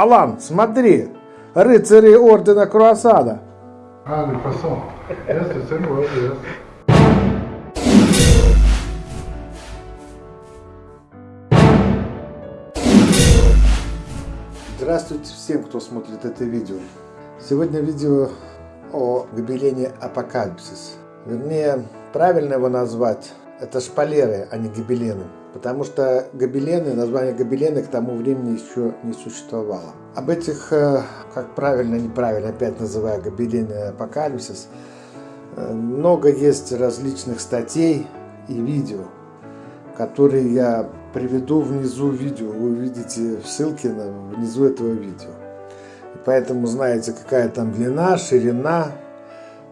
Алан, смотри, рыцари ордена Круассана. Yes. Здравствуйте всем, кто смотрит это видео. Сегодня видео о гобелене Апокалипсис. Вернее, правильно его назвать, это шпалеры, а не гобелены. Потому что гобелены, название гобелены к тому времени еще не существовало. Об этих, э, как правильно, неправильно, опять называю гобелены Апокалипсис, э, много есть различных статей и видео, которые я приведу внизу видео. Вы увидите ссылки на, внизу этого видео. Поэтому знаете, какая там длина, ширина,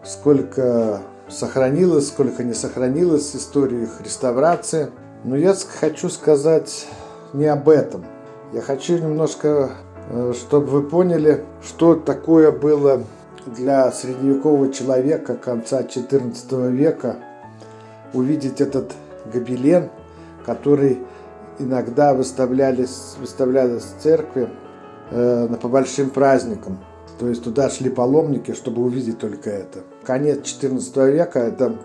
сколько сохранилось, сколько не сохранилось истории их реставрации. Но я хочу сказать не об этом. Я хочу немножко, э, чтобы вы поняли, что такое было для средневекового человека конца XIV века увидеть этот гобелен, который иногда выставлялись, выставлялись в церкви э, по большим праздникам. То есть туда шли паломники, чтобы увидеть только это. Конец XIV века, это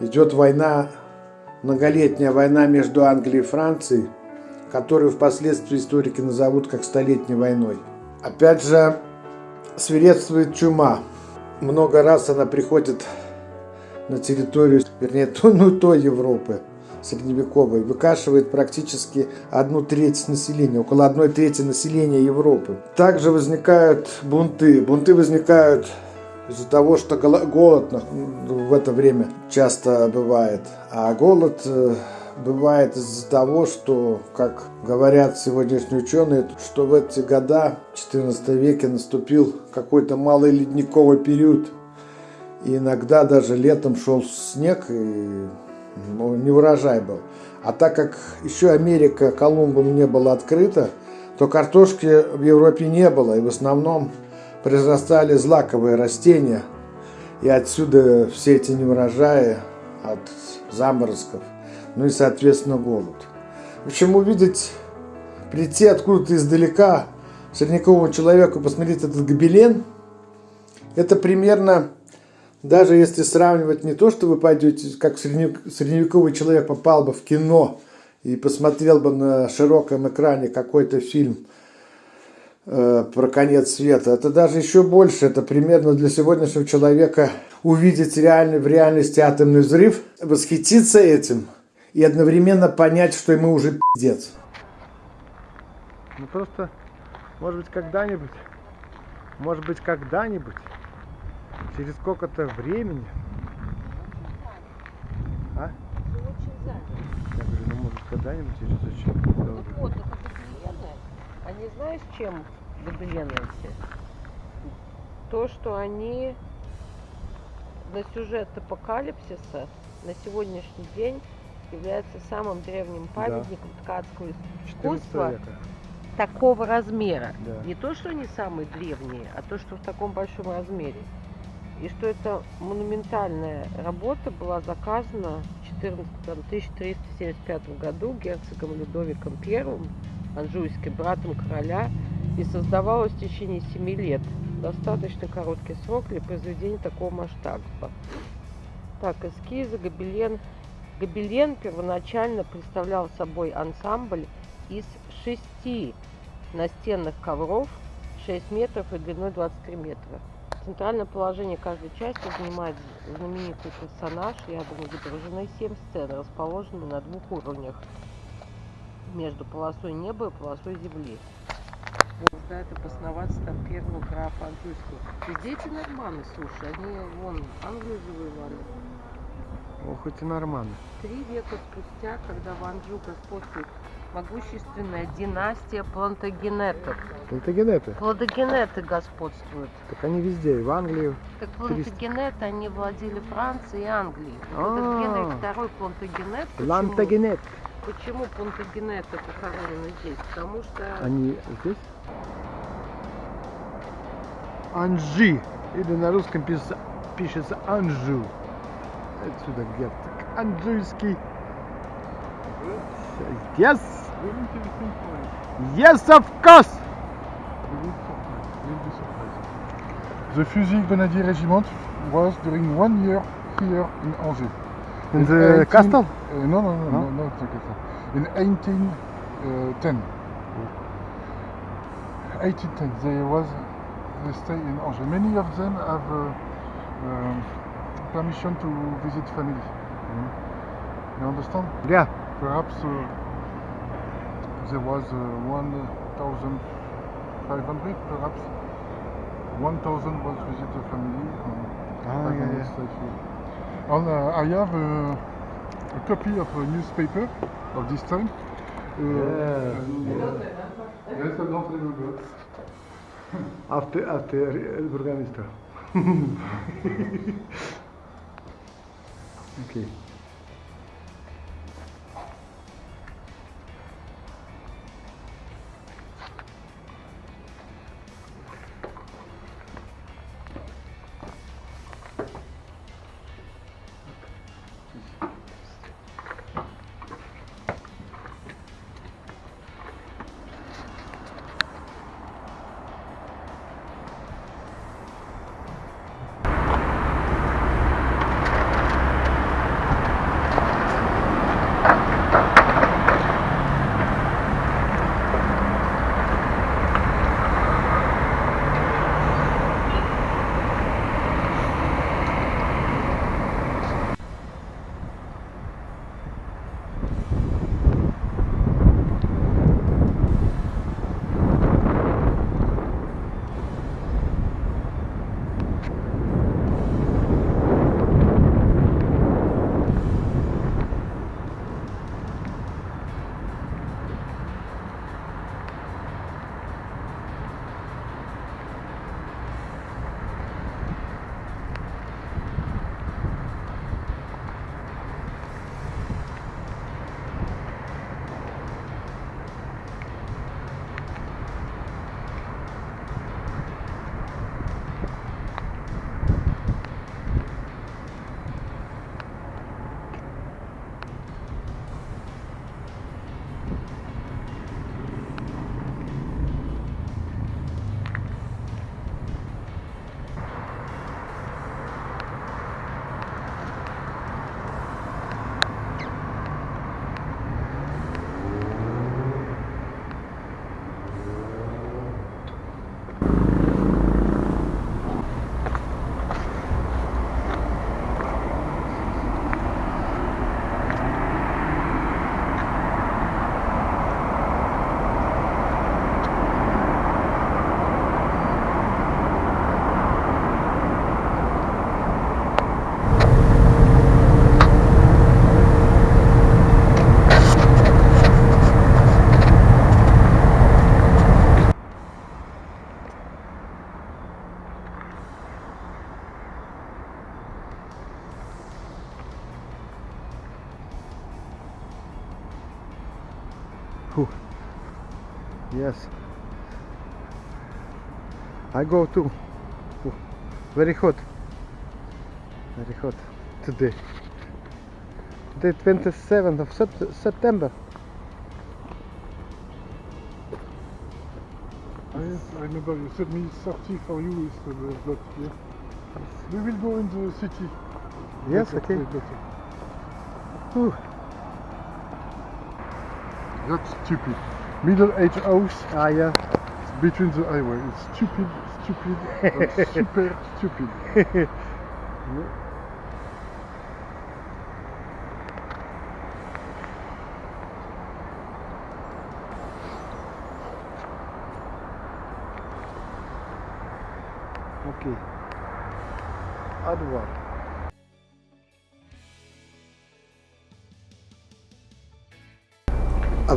идет война, многолетняя война между Англией и Францией, которую впоследствии историки назовут как Столетней войной. Опять же, свирепствует чума. Много раз она приходит на территорию, вернее, то, ну, той Европы средневековой, выкашивает практически одну треть населения, около одной трети населения Европы. Также возникают бунты. Бунты возникают из-за того, что голод в это время часто бывает. А голод э, бывает из-за того, что, как говорят сегодняшние ученые, что в эти года, в 14 веке, наступил какой-то малый ледниковый период. И иногда даже летом шел снег, и ну, не урожай был. А так как еще Америка Колумбом не была открыта, то картошки в Европе не было, и в основном произрастали злаковые растения, и отсюда все эти неурожаи от заморозков, ну и, соответственно, голод. В общем, увидеть, прийти откуда-то издалека средневековому человеку, посмотреть этот гобелен, это примерно даже если сравнивать не то, что вы пойдете, как средневековый человек попал бы в кино и посмотрел бы на широком экране какой-то фильм э, про конец света, это даже еще больше. Это примерно для сегодняшнего человека увидеть реальный, в реальности атомный взрыв, восхититься этим и одновременно понять, что ему уже пиздец. Ну просто, может быть, когда-нибудь, может быть, когда-нибудь Через сколько-то времени? А? Я говорю, ну может когда-нибудь через очень ну, вот. Они знаешь, чем гобелены эти? То, что они на сюжет апокалипсиса на сегодняшний день является самым древним памятником да. ткацкого искусства такого размера. Да. Не то, что они самые древние, а то, что в таком большом размере и что эта монументальная работа была заказана в 1375 году герцогом Людовиком I, анжуйским братом короля, и создавалась в течение 7 лет. Достаточно короткий срок для произведения такого масштаба. Так, эскизы, гобелен. Гобелен первоначально представлял собой ансамбль из шести настенных ковров 6 метров и длиной 23 метра. Центральное положение каждой части занимает знаменитый персонаж. Рядом изображены семь сцен, расположенные на двух уровнях. Между полосой неба и полосой земли. Вот, да, это обосноваться там первого графа Анжуйского. Везде эти норманы, слушай, они вон Англию завоевали. Ох, эти норманы. Три века спустя, когда в Анжу господствует могущественная династия плантагенетов. Плантагенеты? Плантагенеты господствуют. Так они везде, и в Англии. Так плантагенеты, они владели Францией и Англией. А -а -а. Генрих II плантагенет. Плантагенет. Почему плантагенеты похоронены здесь? Потому что... Они здесь? Анжи. Или на русском пишется, пишется Анжу. Отсюда герцог. Анжуйский. Yes! Yes, of course! The Fusil Grenadier Regiment was during one year here in Angers. In the 18 castle? Uh, no, no, no, No? no, not the castle. In 1810. 1810, they was they stay in Angers. Many of them have uh, um, permission to visit family. You understand? Yeah. Perhaps uh, there was uh, 1,500, perhaps 1,000 was visit the family. Um, Ah, yeah, yeah. Uh, uh, I have uh, a copy of a newspaper of this time. Uh, Yeah. and, uh, yes, I don't remember. After, after el burgomaster. okay. Yes. I go too. Very hot. Very hot today. Today 27th of Sept- September. Yes, I remember you said me 30 for you is the yeah. We will go in the city. Yes, okay. That's stupid middle-aged house. Ah, yeah. Between the highway. It's stupid, stupid, super stupid. yeah. Okay. Advar.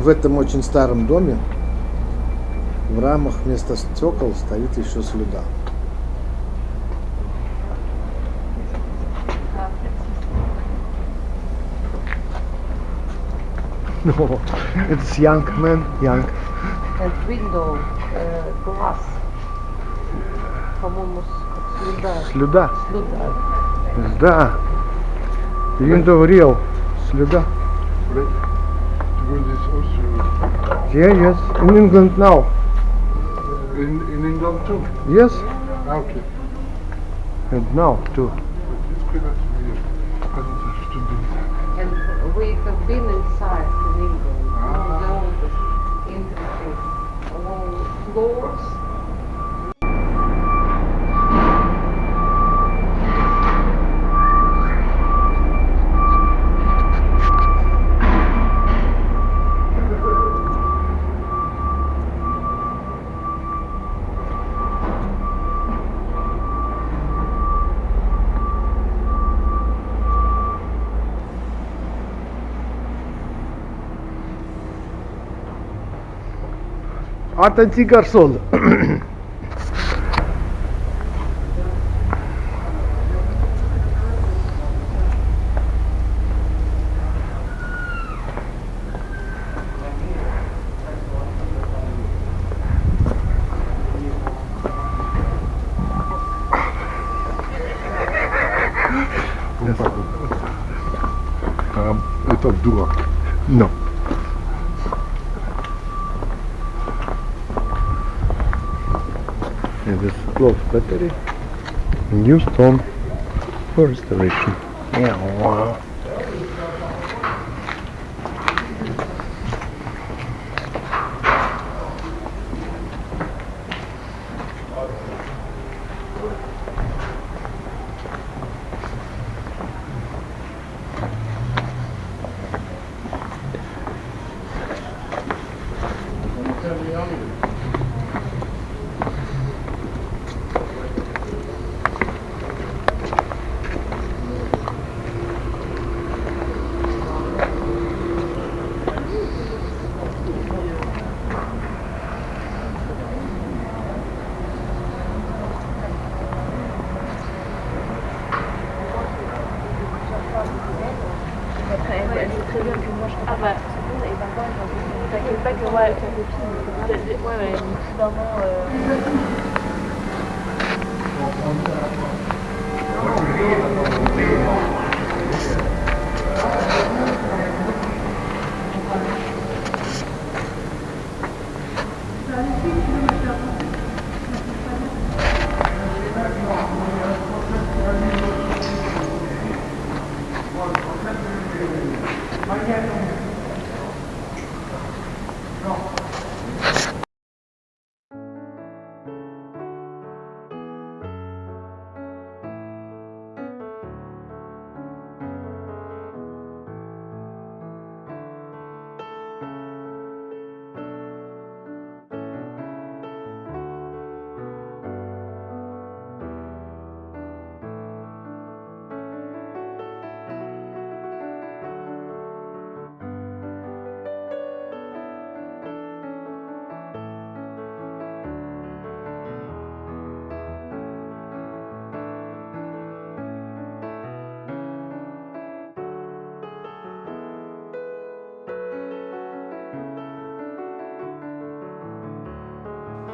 В этом очень старом доме в рамах вместо стекол стоит еще слюда. No, it's young man, young. And window uh, glass. По-моему, слюда. Слюда. Слюда. Да. Window real. Слюда. Wait. Yeah, yes. In England now. in, in England too. Yes, okay. and now too. Dit is Atenție garson. А, это дурак. No. Close battery. New stone for restoration. Yeah. Ah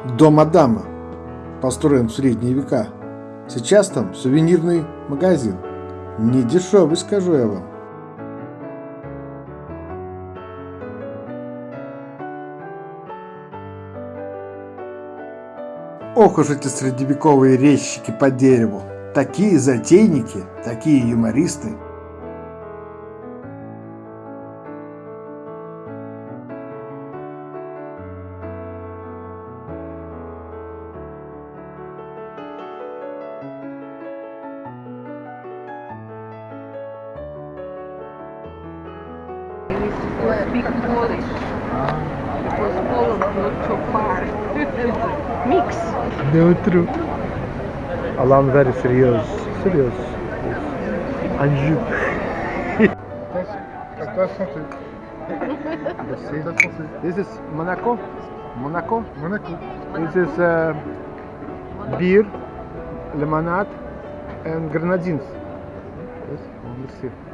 Дом Адама, построен в средние века. Сейчас там сувенирный магазин. Не дешевый, скажу я вам. Ох уж эти средневековые резчики по дереву. Такие затейники, такие юмористы. No true. Alan very serious. Serious. And you. This is Monaco. Monaco. Monaco. This is uh, beer, lemonade, and grenadines. Yes, merci.